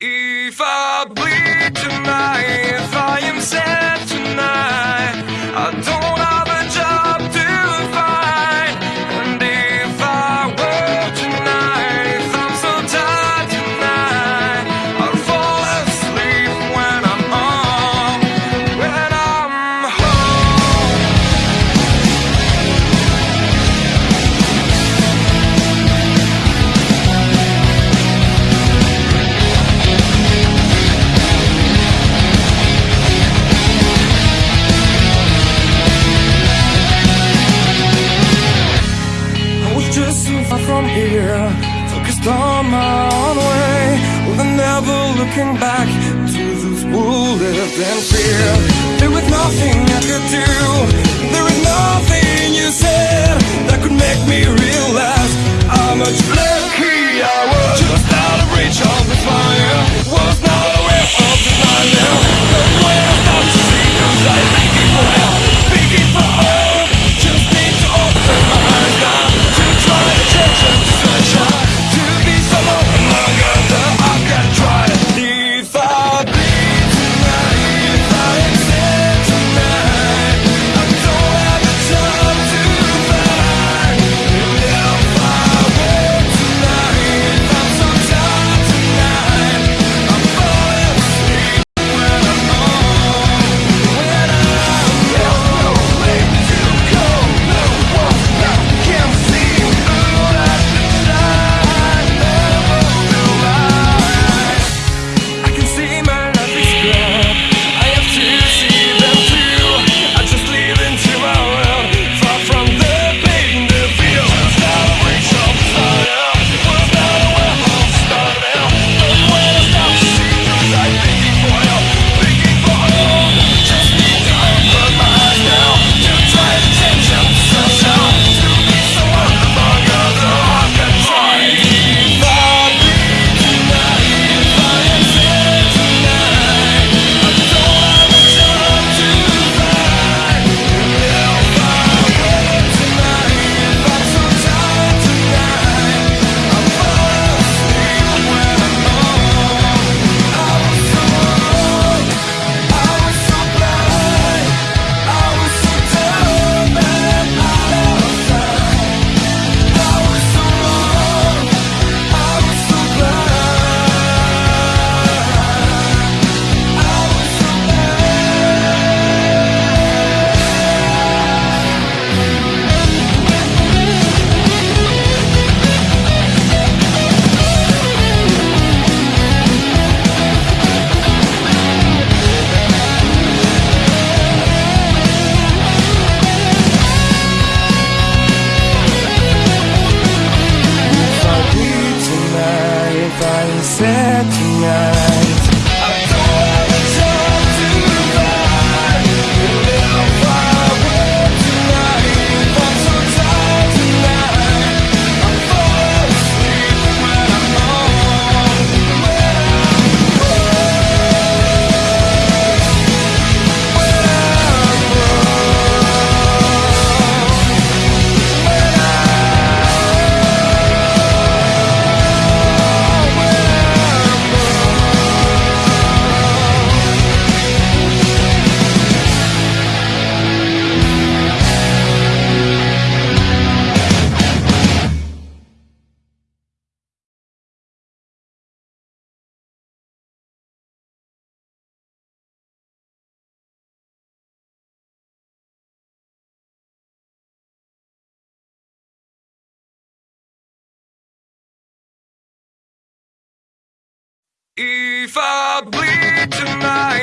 If I bleed tonight, if I am sad looking back to this world lived in fear. There was nothing I could do. There was nothing you said That could make me realize how much love If I bleed tonight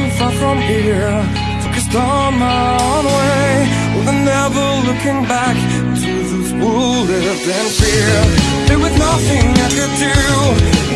too far from here. Focused on my own way. With a never looking back To those who lived in fear. There was nothing I could do.